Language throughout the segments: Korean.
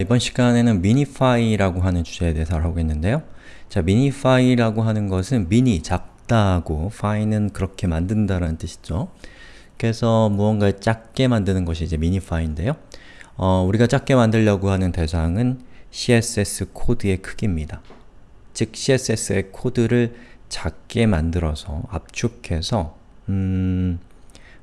이번 시간에는 minify라고 하는 주제에 대해서 알아보겠는데요. 자, minify라고 하는 것은 미니, 작다고, 파이는 그렇게 만든다라는 뜻이죠. 그래서 무언가를 작게 만드는 것이 이제 minify인데요. 어, 우리가 작게 만들려고 하는 대상은 CSS 코드의 크기입니다. 즉, CSS의 코드를 작게 만들어서 압축해서 음...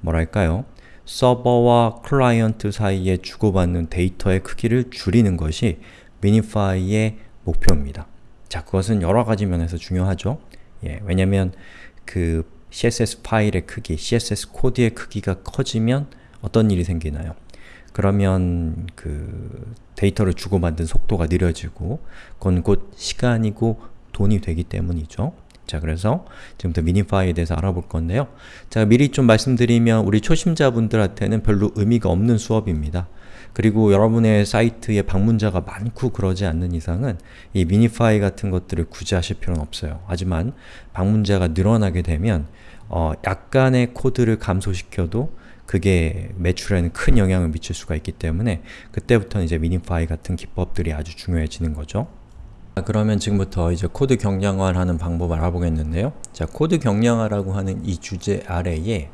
뭐랄까요? 서버와 클라이언트 사이에 주고받는 데이터의 크기를 줄이는 것이 minify의 목표입니다. 자, 그것은 여러 가지 면에서 중요하죠. 예, 왜냐면 그 CSS 파일의 크기, CSS 코드의 크기가 커지면 어떤 일이 생기나요? 그러면 그 데이터를 주고받는 속도가 느려지고 그건 곧 시간이고 돈이 되기 때문이죠. 자, 그래서 지금부터 미니파이에 대해서 알아볼 건데요. 자, 미리 좀 말씀드리면 우리 초심자분들한테는 별로 의미가 없는 수업입니다. 그리고 여러분의 사이트에 방문자가 많고 그러지 않는 이상은 이 미니파이 같은 것들을 굳이 하실 필요는 없어요. 하지만 방문자가 늘어나게 되면 어, 약간의 코드를 감소시켜도 그게 매출에는 큰 영향을 미칠 수가 있기 때문에 그때부터는 이제 미니파이 같은 기법들이 아주 중요해지는 거죠. 그러면 지금부터 이제 코드 경량화를 하는 방법을 알아보겠는데요. 자, 코드 경량화라고 하는 이 주제 아래에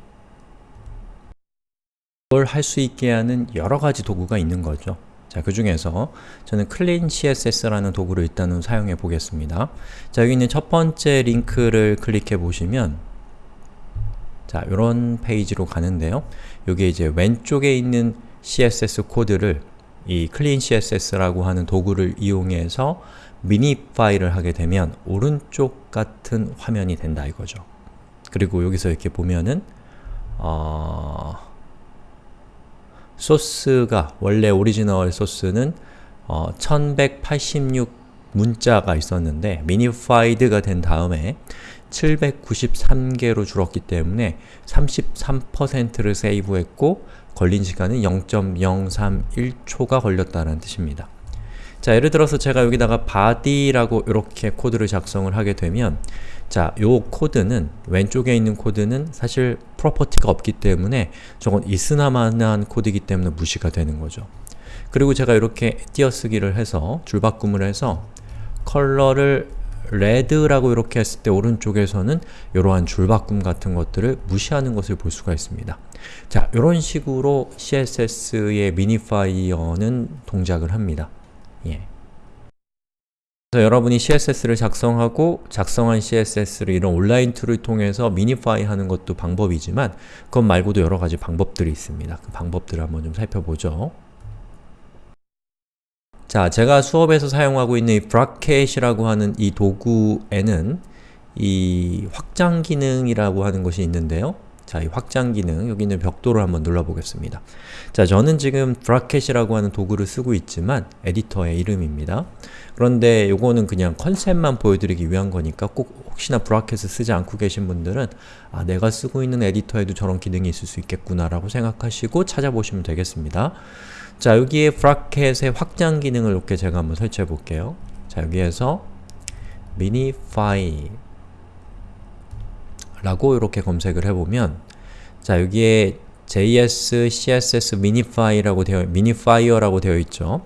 그걸 할 수 있게 하는 여러 가지 도구가 있는 거죠. 자, 그 중에서 저는 clean CSS라는 도구를 일단은 사용해 보겠습니다. 자, 여기 있는 첫 번째 링크를 클릭해 보시면 자, 이런 페이지로 가는데요. 여기 이제 왼쪽에 있는 CSS 코드를 이 clean CSS라고 하는 도구를 이용해서 minify를 하게 되면 오른쪽 같은 화면이 된다 이거죠. 그리고 여기서 이렇게 보면은 어, 소스가 원래 오리지널 소스는 어, 1186 문자가 있었는데 minified가 된 다음에 793개로 줄었기 때문에 33%를 save했고 걸린 시간은 0.031초가 걸렸다는 뜻입니다. 자, 예를 들어서 제가 여기다가 body라고 이렇게 코드를 작성을 하게 되면 자, 요 코드는 왼쪽에 있는 코드는 사실 property가 없기 때문에 저건 있으나마나한 코드이기 때문에 무시가 되는 거죠. 그리고 제가 이렇게 띄어쓰기를 해서 줄바꿈을 해서 컬러를 red라고 이렇게 했을 때 오른쪽에서는 이러한 줄바꿈 같은 것들을 무시하는 것을 볼 수가 있습니다. 자, 이런 식으로 CSS의 minifier는 동작을 합니다. 예. 그래서 여러분이 CSS를 작성하고 작성한 CSS를 이런 온라인 tool을 통해서 minify 하는 것도 방법이지만 그것 말고도 여러 가지 방법들이 있습니다. 그 방법들을 한번 좀 살펴보죠. 자, 제가 수업에서 사용하고 있는 이 Brackets이라고 하는 이 도구에는 이 확장 기능이라고 하는 것이 있는데요. 자, 이 확장 기능, 여기 있는 벽돌을 한번 눌러보겠습니다. 자, 저는 지금 Brackets이라고 하는 도구를 쓰고 있지만 에디터의 이름입니다. 그런데 요거는 그냥 컨셉만 보여드리기 위한 거니까 꼭 혹시나 Brackets을 쓰지 않고 계신 분들은 아, 내가 쓰고 있는 에디터에도 저런 기능이 있을 수 있겠구나 라고 생각하시고 찾아보시면 되겠습니다. 자, 여기에 Brackets의 확장 기능을 이렇게 제가 한번 설치해 볼게요. 자, 여기에서 minify 라고 이렇게 검색을 해보면 자 여기에 JS, CSS minify라고 되어 minifier라고 되어 있죠.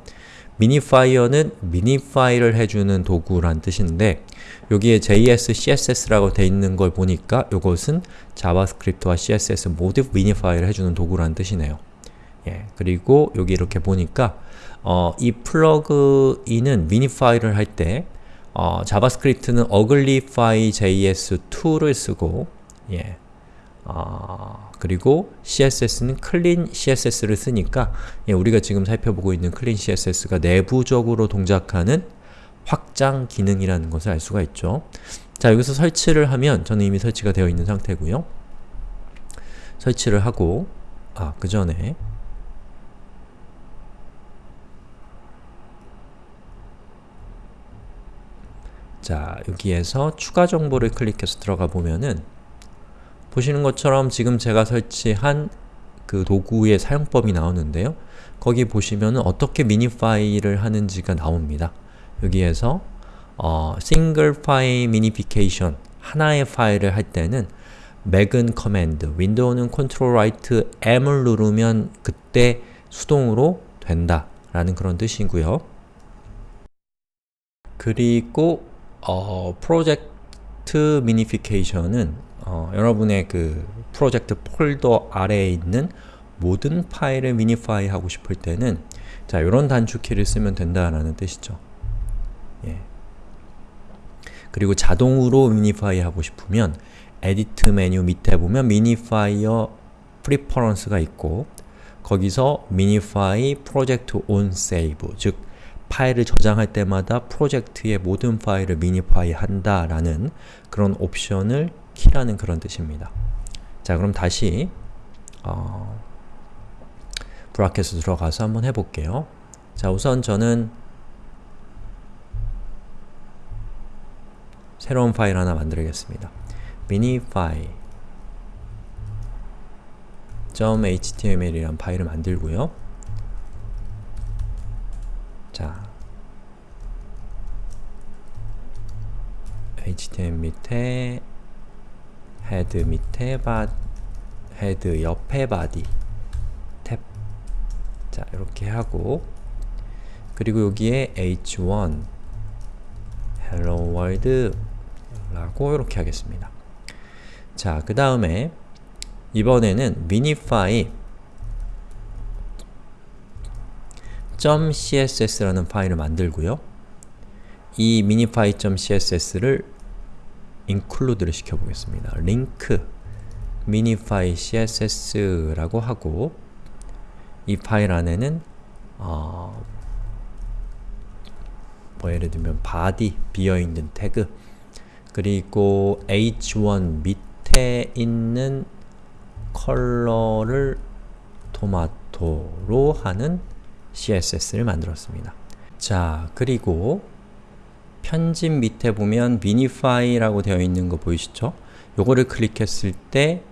minifier는 minify를 해주는 도구란 뜻인데 여기에 JS, CSS라고 되어 있는 걸 보니까 이것은 JavaScript와 CSS 모두 minify를 해주는 도구란 뜻이네요. 예, 그리고 여기 이렇게 보니까 어, 이 plugin은 minify를 할 때 어, JavaScript는 uglify js2를 쓰고 예. 어, 그리고 CSS는 clean CSS를 쓰니까 예, 우리가 지금 살펴보고 있는 clean CSS가 내부적으로 동작하는 확장 기능이라는 것을 알 수가 있죠. 자, 여기서 설치를 하면 저는 이미 설치가 되어 있는 상태고요. 설치를 하고 아, 그 전에 자, 여기에서 추가 정보를 클릭해서 들어가 보면은 보시는 것처럼 지금 제가 설치한 그 도구의 사용법이 나오는데요. 거기 보시면은 어떻게 미니 파일을 하는지가 나옵니다. 여기에서 어, single file minification 하나의 파일을 할 때는 맥은 command, 윈도우는 컨트롤 라이트 M을 누르면 그때 수동으로 된다 라는 그런 뜻이고요. 그리고 어, project minification은 어, 여러분의 그 프로젝트 폴더 아래에 있는 모든 파일을 minify 하고 싶을 때는 자, 이런 단축키를 쓰면 된다라는 뜻이죠. 예. 그리고 자동으로 minify 하고 싶으면 edit 메뉴 밑에 보면 minifier preference가 있고 거기서 minify project 즉 파일을 저장할 때마다 프로젝트의 모든 파일을 minify 한다 라는 그런 옵션을 키라는 그런 뜻입니다. 자 그럼 다시 어, Brackets으로 들어가서 한번 해볼게요. 자 우선 저는 새로운 파일 하나 만들겠습니다. minify .html이란 파일을 만들고요. html 밑에 head 밑에 바 head 옆에 body 탭 자, 이렇게 하고 그리고 여기에 h1 hello world 라고 이렇게 하겠습니다. 자, 그 다음에 이번에는 minify .css라는 파일을 만들고요. 이 minify.css를 include를 시켜보겠습니다. link minify css라고 하고 이 파일 안에는 어, 뭐 예를 들면 body, 비어있는 태그 그리고 h1 밑에 있는 컬러를 토마토로 하는 CSS를 만들었습니다. 자, 그리고 편집 밑에 보면 minify라고 되어 있는 거 보이시죠? 요거를 클릭했을 때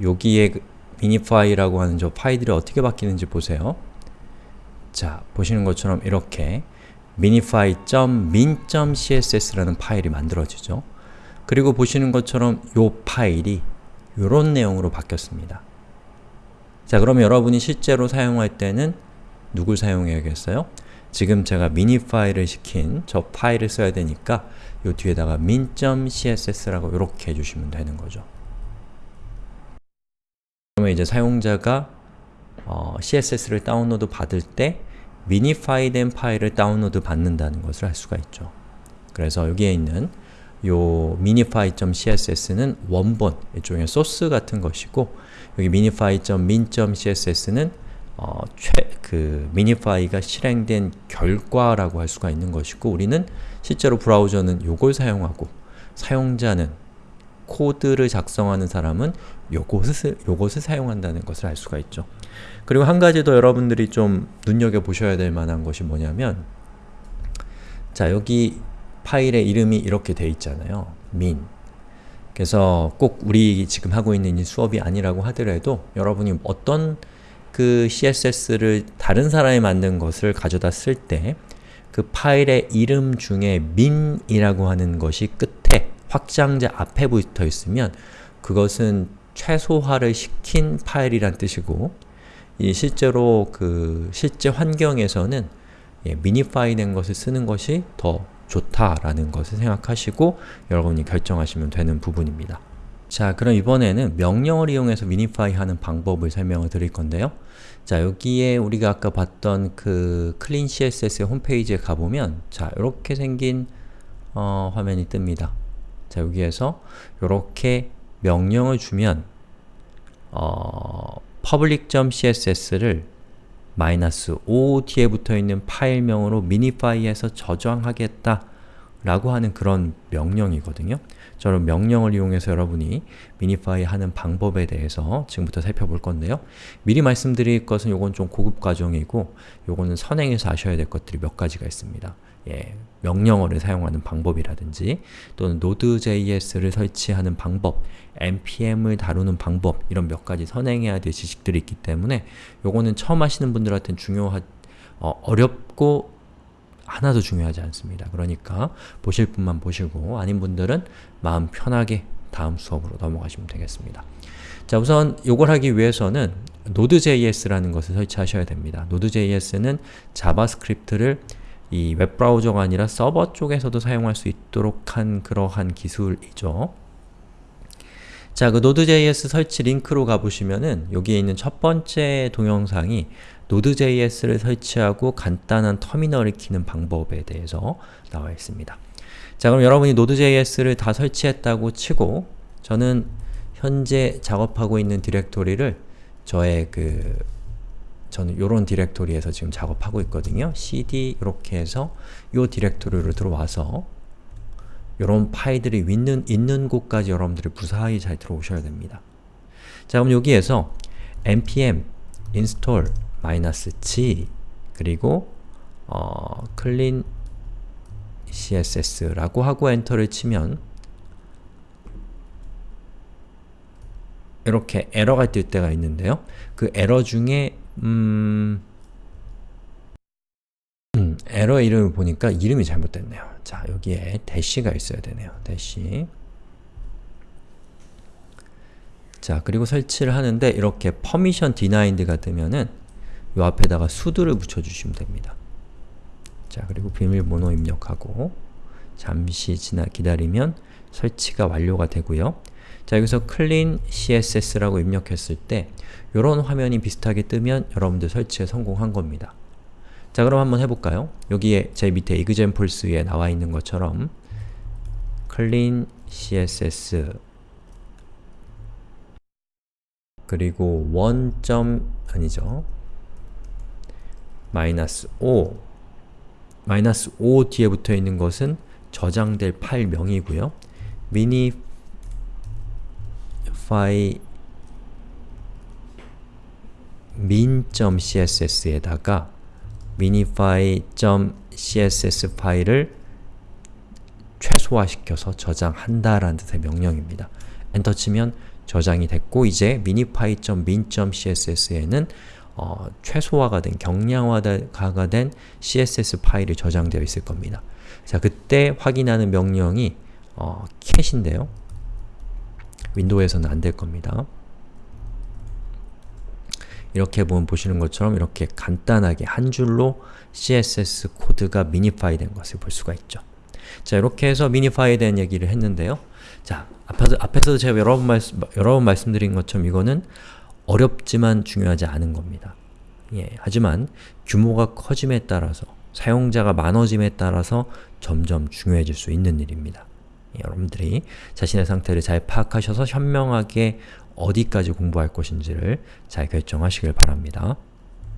여기에 minify라고 하는 저 파일들이 어떻게 바뀌는지 보세요. 자, 보시는 것처럼 이렇게 minify.min.css라는 파일이 만들어지죠. 그리고 보시는 것처럼 요 파일이 이런 내용으로 바뀌었습니다. 자, 그럼 여러분이 실제로 사용할 때는 누굴 사용해야겠어요? 지금 제가 미니 파일을 시킨 저 파일을 써야 되니까 요 뒤에다가 min.css라고 이렇게 해주시면 되는 거죠. 그러면 이제 사용자가 어, CSS를 다운로드 받을 때 미니파이된 파일을 다운로드 받는다는 것을 할 수가 있죠. 그래서 여기에 있는 요 minify.css는 원본, 일종의 소스 같은 것이고 여기 minify.min.css는 어, 최, 그 minify가 실행된 결과라고 할 수가 있는 것이고 우리는 실제로 브라우저는 요걸 사용하고 사용자는 코드를 작성하는 사람은 요것을, 요것을 사용한다는 것을 알 수가 있죠. 그리고 한 가지 더 여러분들이 좀 눈여겨보셔야 될 만한 것이 뭐냐면 자 여기 파일의 이름이 이렇게 돼 있잖아요. min 그래서 꼭 우리 지금 하고 있는 이 수업이 아니라고 하더라도 여러분이 어떤 그 CSS를 다른 사람이 만든 것을 가져다 쓸 때 그 파일의 이름 중에 min이라고 하는 것이 끝에 확장자 앞에 붙어 있으면 그것은 최소화를 시킨 파일이란 뜻이고 이 실제로 그 실제 환경에서는 예, 미니파이 된 것을 쓰는 것이 더 좋다라는 것을 생각하시고 여러분이 결정하시면 되는 부분입니다. 자, 그럼 이번에는 명령을 이용해서 미니파이 하는 방법을 설명을 드릴 건데요. 자, 여기에 우리가 아까 봤던 그 클린 CSS의 홈페이지에 가보면 자, 이렇게 생긴 어, 화면이 뜹니다. 자, 여기에서 이렇게 명령을 주면 어, public.css를 마이너스 5 뒤에 붙어있는 파일명으로 미니파이에서 저장하겠다 라고 하는 그런 명령이거든요. 저는 명령을 이용해서 여러분이 미니파이 하는 방법에 대해서 지금부터 살펴볼 건데요. 미리 말씀드릴 것은 요건 좀 고급 과정이고 요거는 선행해서 아셔야 될 것들이 몇 가지가 있습니다. 예, 명령어를 사용하는 방법이라든지 또는 Node.js를 설치하는 방법, npm을 다루는 방법 이런 몇 가지 선행해야 될 지식들이 있기 때문에 요거는 처음 하시는 분들한테는 중요하, 어, 어렵고 하나도 중요하지 않습니다. 그러니까 보실 분만 보시고 아닌 분들은 마음 편하게 다음 수업으로 넘어가시면 되겠습니다. 자 우선 요걸 하기 위해서는 Node.js라는 것을 설치하셔야 됩니다. Node.js는 자바스크립트를 이 웹브라우저가 아니라 서버 쪽에서도 사용할 수 있도록 한 그러한 기술이죠. 자, 그 Node.js 설치 링크로 가보시면은 여기에 있는 첫 번째 동영상이 Node.js를 설치하고 간단한 터미널을 키는 방법에 대해서 나와 있습니다. 자, 그럼 여러분이 Node.js를 다 설치했다고 치고 저는 현재 작업하고 있는 디렉토리를 저의 그 저는 요런 디렉토리에서 지금 작업하고 있거든요. cd 이렇게 해서 요 디렉토리로 들어와서 요런 파일들이 있는, 있는 곳까지 여러분들이 무사히 잘 들어오셔야 됩니다. 자 그럼 여기에서 npm install -g 그리고 어, clean css라고 하고 엔터를 치면 이렇게 에러가 뜰 때가 있는데요. 그 에러 중에 음, 음, 에러 이름을 보니까 이름이 잘못됐네요. 자, 여기에 대시가 있어야 되네요. 대시 자, 그리고 설치를 하는데 이렇게 permission denied가 뜨면은 요 앞에다가 수두를 붙여주시면 됩니다. 자, 그리고 비밀번호 입력하고 잠시 지나 기다리면 설치가 완료가 되고요. 자, 여기서 clean css라고 입력했을 때 이런 화면이 비슷하게 뜨면 여러분들 설치에 성공한 겁니다. 자, 그럼 한번 해볼까요? 여기에 제 밑에 examples에 나와 있는 것처럼 clean css 그리고 1. 아니죠. 마이너스 5 마이너스 5 뒤에 붙어 있는 것은 저장될 파일명이고요. mini min.css에다가 minify.css 파일을 최소화시켜서 저장한다라는 뜻의 명령입니다. 엔터 치면 저장이 됐고 이제 minify.min.css에는 어, 최소화가 된, 경량화가 된 CSS 파일이 저장되어 있을 겁니다. 자, 그때 확인하는 명령이 어, 캣인데요. 윈도우에서는 안 될 겁니다. 이렇게 보면 보시는 것처럼 이렇게 간단하게 한 줄로 CSS 코드가 미니파이 된 것을 볼 수가 있죠. 자, 이렇게 해서 미니파이 된 얘기를 했는데요. 자, 앞에서, 앞에서 제가 여러 번, 말씀, 여러 번 말씀드린 것처럼 이거는 어렵지만 중요하지 않은 겁니다. 예, 하지만 규모가 커짐에 따라서 사용자가 많아짐에 따라서 점점 중요해질 수 있는 일입니다. 예, 여러분들이 자신의 상태를 잘 파악하셔서 현명하게 어디까지 공부할 것인지를 잘 결정하시길 바랍니다.